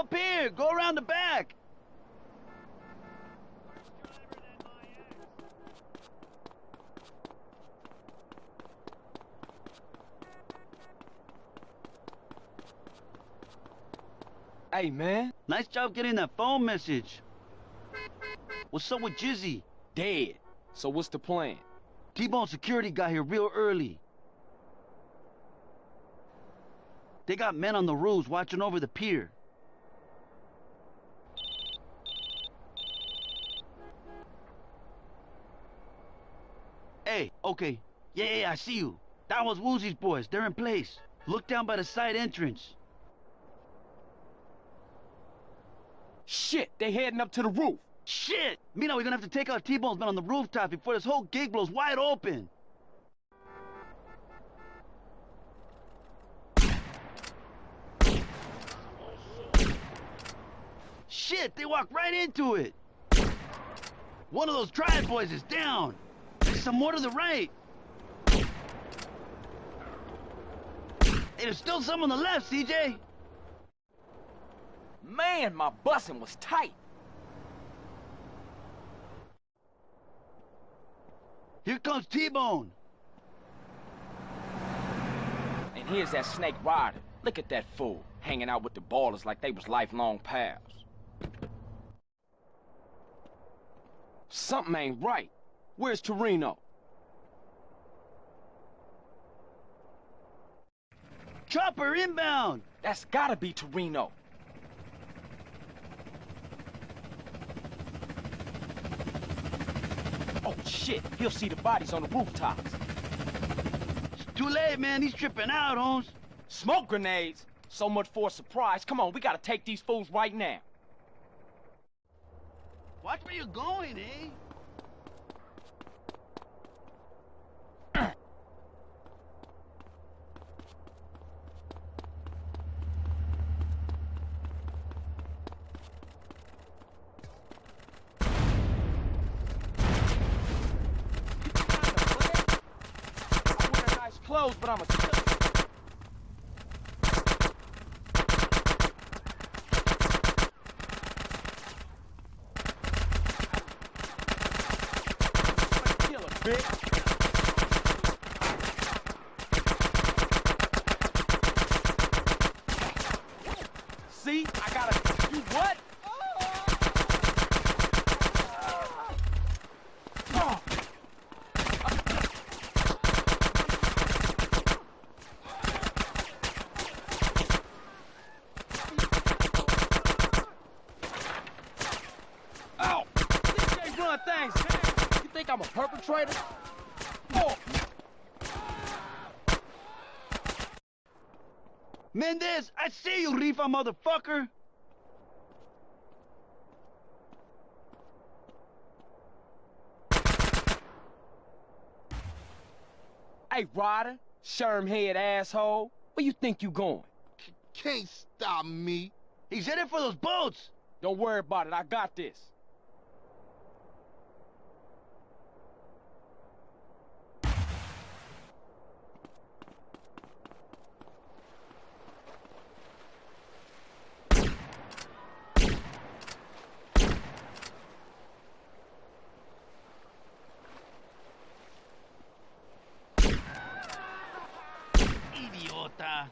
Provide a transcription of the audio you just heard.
up here! Go around the back! Hey, man. Nice job getting that phone message. What's up with Jizzy? Dead. So what's the plan? T-Bone security got here real early. They got men on the roofs watching over the pier. Hey, okay. Yeah, yeah, yeah, I see you. That was Woozie's boys. They're in place. Look down by the side entrance. Shit, they're heading up to the roof. Shit! Mino, we're gonna have to take out T-Bone's men on the rooftop before this whole gig blows wide open. Shit, they walked right into it. One of those triad boys is down. Some more to the right. There's still some on the left, CJ. Man, my busing was tight. Here comes T-Bone. And here's that snake Ryder. Look at that fool, hanging out with the ballers like they was lifelong pals. Something ain't right. Where's Toreno? Chopper inbound. That's gotta be Toreno. Oh shit, he'll see the bodies on the rooftops. It's too late, man. He's tripping out, Holmes. Smoke grenades? So much for a surprise. Come on, we gotta take these fools right now. Watch where you're going, eh? I wear nice clothes, but I'm a killer. Killer, bitch. See, I gotta. You what? Oh. Ow! These ain't run things, man. You think I'm a perpetrator? Oh, Mendez, I see you, Rifa motherfucker. hey, Ryder, sherm head asshole. Where you think you going? Can't stop me. He's headed for those boats. Don't worry about it. I got this. pelota.